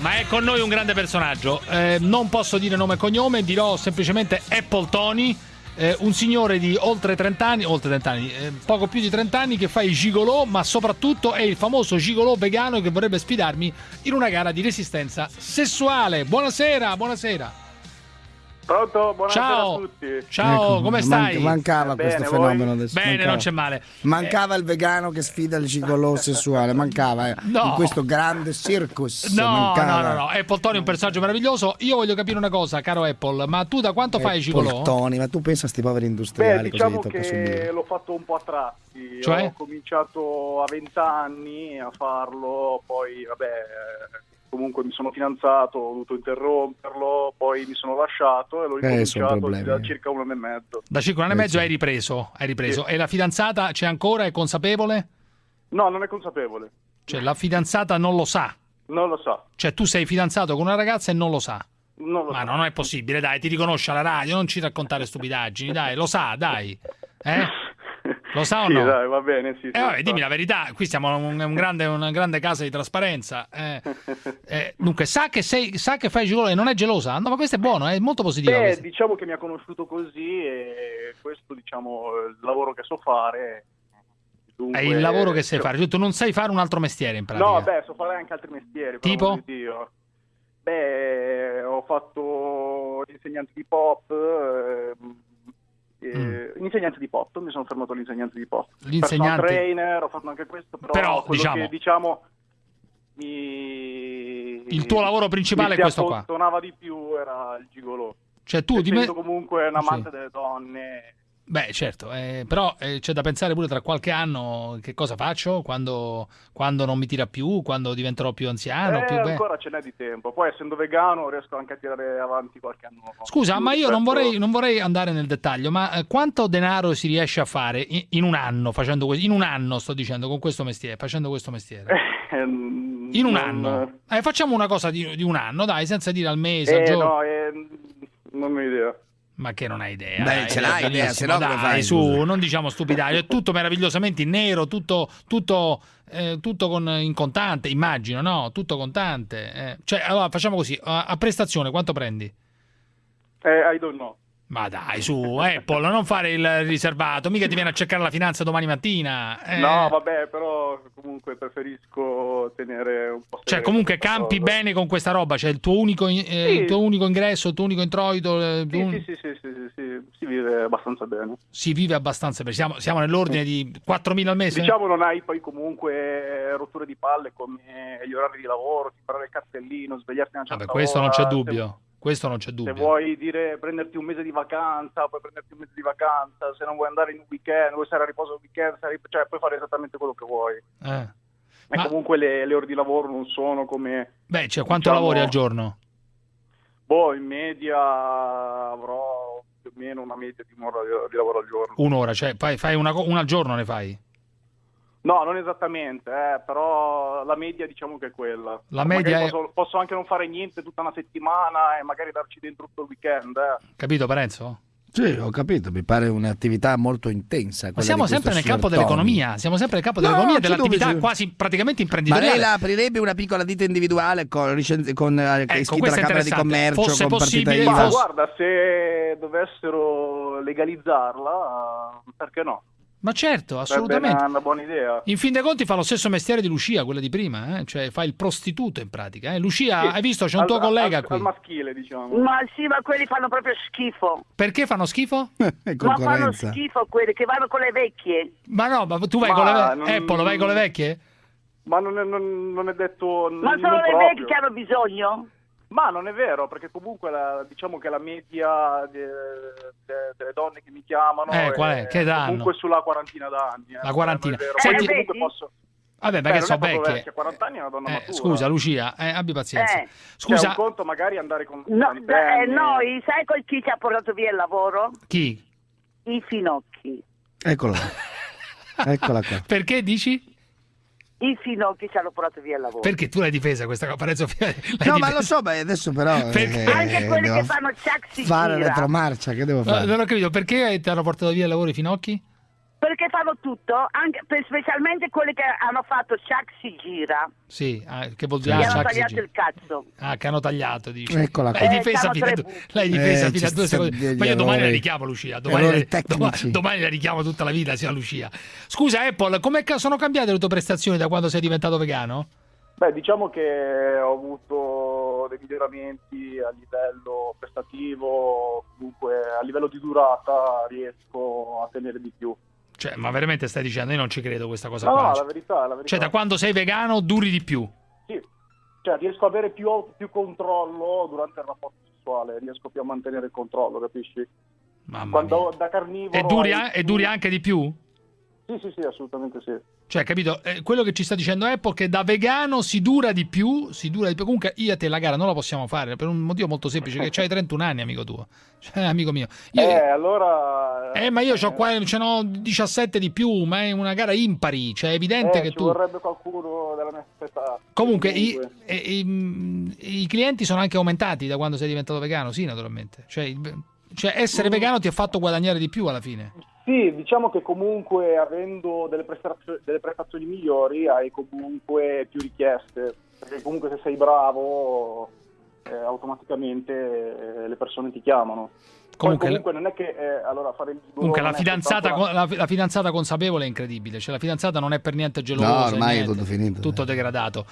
Ma è con noi un grande personaggio. Eh, non posso dire nome e cognome, dirò semplicemente Apple Tony. Eh, un signore di oltre 30 anni, oltre 30 anni, eh, poco più di 30 anni, che fa i gigolò, ma soprattutto è il famoso gigolò vegano che vorrebbe sfidarmi in una gara di resistenza sessuale. Buonasera, buonasera. Pronto? Buonasera Ciao. a tutti. Ciao, Ecco, come stai? mancava Bene, questo voi? fenomeno adesso. Bene, mancava. non c'è male. Mancava il vegano che sfida il gigolò sessuale, mancava eh, No. in questo grande circus. No, mancava. no, no, no, Apple Tony è un personaggio meraviglioso. Io voglio capire una cosa, caro Apple, ma tu da quanto fai Eh, gigolò? Poltoni, ma tu pensa a sti poveri industriali Beh, così diciamo tocca subire. che l'ho fatto un po' a tratti. Cioè? Ho cominciato a 20 anni a farlo, poi vabbè, eh, comunque mi sono fidanzato, ho dovuto interromperlo, poi mi sono lasciato e l'ho Eh, ricominciato problemi. da circa un anno e mezzo. Da 5 anni e Eh, mezzo sì. hai ripreso, hai ripreso. Sì. E la fidanzata c'è ancora, è consapevole? No, non è consapevole. Cioè la fidanzata non lo sa. Non lo sa. Cioè tu sei fidanzato con una ragazza e non lo sa. Non lo Ma sa. no, non è possibile, dai, ti riconosce alla radio, non ci raccontare stupidaggini, dai, lo sa, dai. Eh? Lo sa o sì, no? dai, va bene, sì. sì, Eh, vabbè, dimmi la verità, qui siamo in un, un grande, una grande casa di trasparenza. eh. Eh, dunque, sa che, sei, sa che fai gigolo e non è gelosa? No, ma questo è buono, è molto positivo. Beh, diciamo che mi ha conosciuto così e questo, diciamo, il lavoro che so fare. Dunque, È il lavoro che sai cioè, fare, cioè, tu non sai fare un altro mestiere in pratica. No, beh, so fare anche altri mestieri. Tipo? Beh, ho fatto l'insegnante di pop. ehm, eh, Insegnante di pop, mi sono fermato all'insegnante di. Mm. L'insegnante- Personal trainer, ho fatto anche questo, però, Però, quello diciamo- che diciamo mi... Il tuo lavoro principale mi è questo qua. appottonava di più era il gigolò. Cioè tu di me... Comunque un amante Sì. delle donne. Beh, certo, eh, però eh, c'è da pensare pure tra qualche anno che cosa faccio quando, quando non mi tira più, quando diventerò più anziano. eh, più ancora ce n'è di tempo. Poi essendo vegano riesco anche a tirare avanti qualche anno. Scusa, ma io non rispetto- vorrei, non vorrei andare nel dettaglio, ma eh, quanto denaro si riesce a fare in, in un anno facendo questo? In un anno sto dicendo con questo mestiere, facendo questo mestiere. Ehm, In un anno. Eh, facciamo una cosa di, di un anno, dai, senza dire al mese, al Eh, giorno. no, non ho idea. Ma che non hai idea? Beh, ce l'hai idea, se no come fai, su, scusa? non diciamo stupidaggini, è tutto meravigliosamente in nero, tutto, tutto, eh, tutto con, in contante, immagino, no? Tutto contante. eh. Cioè, allora facciamo così, a, a prestazione quanto prendi? Eh, I don't know. Ma dai, su, Apple, non fare il riservato, mica ti viene a cercare la finanza domani mattina. eh. No, vabbè, però comunque preferisco tenere un po'. Cioè, comunque campi cosa. bene con questa roba, cioè il tuo unico, eh, Sì. il tuo unico ingresso, il tuo unico introito, eh, Sì, un- sì, sì, sì, sì, sì, sì, si vive abbastanza bene. si vive abbastanza bene. Siamo, siamo nell'ordine di 4.000 al mese? Diciamo non hai poi comunque rotture di palle come gli orari di lavoro, parare il cartellino, svegliarti una certa Vabbè, questo non ora, c'è se- dubbio. Questo non c'è Se dubbio. vuoi dire prenderti un mese di vacanza, puoi prenderti un mese di vacanza, se non vuoi andare in un weekend, vuoi stare a riposo il weekend, cioè puoi fare esattamente quello che vuoi. Eh. E Ma- comunque le, le ore di lavoro non sono come... Beh, cioè, quanto Diciamo- lavori al giorno? Boh, in media avrò più o meno una media di un'ora di, lavoro al giorno. Un'ora, cioè fai, fai una, una al giorno ne fai? No, non esattamente, eh, però la media diciamo che è quella. La media è- posso, posso anche non fare niente tutta una settimana e magari darci dentro tutto il weekend. eh. Capito, Parenzo? Sì, ho capito, mi pare un'attività molto intensa. Ma siamo sempre nel campo dell'economia, siamo sempre nel campo No, dell'economia e non c'è dell'attività sì. quasi praticamente Ma imprenditoriale. lei la aprirebbe una piccola ditta individuale con, con eh, Ecco, iscritta questo alla Camera di. Commercio, Fosse con partita possibile, IVA? Ma fosse- guarda, se dovessero legalizzarla, perché no? Ma certo, assolutamente. una, una buona idea. In fin dei conti fa lo stesso mestiere di Lucia, quella di prima, eh? cioè fa il prostituto in pratica. Eh? Lucia, Sì, hai visto, c'è un tuo al- collega al- qui. Al maschile, diciamo. Ma sì, ma quelli fanno proprio schifo. Perché fanno schifo? È Ma fanno schifo quelli che vanno con le vecchie. Ma no, ma tu vai Ma con le vecchie? non- Apple, vai con le vecchie? Ma non è, non- non è detto. Ma sono le proprio. vecchie che hanno bisogno? Ma non è vero, perché comunque la- diciamo che la media de- de- delle donne che mi chiamano Eh, qual è? Che comunque sulla quarantina d'anni. eh. La quarantina. Vero. Senti- Poi comunque posso... Vabbè, perché è proprio vecchie. vecchia, 40 anni è una donna Eh, matura. scusa, Lucia, eh, abbi pazienza. Eh. Cioè, Scusa, un conto magari andare con No, con eh, noi, sai col chi ci ha portato via il lavoro? chi? I finocchi. Eccola. Eccola qua. Perché dici? I finocchi ci hanno portato via il lavoro. Perché tu l'hai difesa questa cosa? L'hai No, ma difesa. lo so, beh, adesso però... Perché? eh, Anche quelli che fanno ciac si Fare retromarcia, che devo No, fare? non ho capito, perché ti hanno portato via il lavoro i finocchi? Perché fanno tutto, anche, specialmente quelli che hanno fatto Chuck si gira, Sì, ah, che vuol dire hanno Chuck si tagliato il cazzo. Ah, che hanno tagliato, dice. Eccola L'hai qua. difesa Eh, fino a l'hai difesa Eh, fino a due sta secondi. Ma io domani la richiamo Lucia. Domani, la- doma- tecnici. domani la richiamo tutta la vita, sia Lucia. Scusa, Apple, come sono cambiate le tue prestazioni da quando sei diventato vegano? Beh, diciamo che ho avuto dei miglioramenti a livello prestativo, comunque a livello di durata riesco a tenere di più. Cioè, ma veramente stai dicendo? Io non ci credo questa cosa No, qua. no, la verità, la verità. Cioè, da quando sei vegano duri di più. Sì, cioè riesco ad avere più, più controllo durante il rapporto sessuale, riesco più a mantenere il controllo, capisci? Mamma Quando mia. da carnivoro... E duri, hai e duri anche di più? Sì, sì, sì, assolutamente sì. Cioè, capito? Eh, quello che ci sta dicendo Apple è che da vegano si dura di più, si dura di più. Comunque io e te la gara non la possiamo fare per un motivo molto semplice, che hai 31 anni, amico tuo. Cioè, amico mio. Io- Eh, allora... Eh, ma io c'ho qua, ce n'ho 17 di più, ma è una gara impari, cioè è evidente eh, che ci tu... vorrebbe qualcuno della mia stessa età. Comunque, i, i- i clienti sono anche aumentati da quando sei diventato vegano, sì, naturalmente. Cioè, cioè, essere Mm. vegano ti ha fatto guadagnare di più alla fine. Sì, diciamo che comunque avendo delle, prestazio- delle prestazioni migliori hai comunque più richieste, perché comunque se sei bravo eh, automaticamente eh, le persone ti chiamano. Poi Comunque, comunque non è che eh, allora fare il comunque la, è fidanzata, con- la, la fidanzata consapevole è incredibile, cioè la fidanzata non è per niente gelosa, No, ormai è niente, tutto finito. tutto degradato.